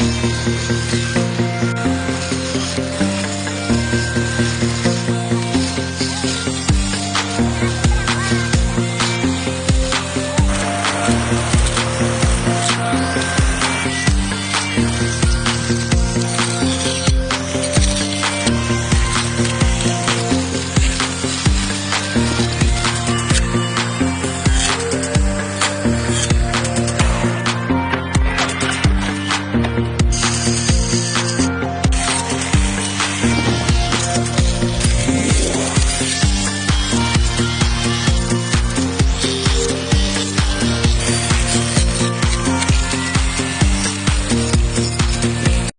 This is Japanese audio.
Thank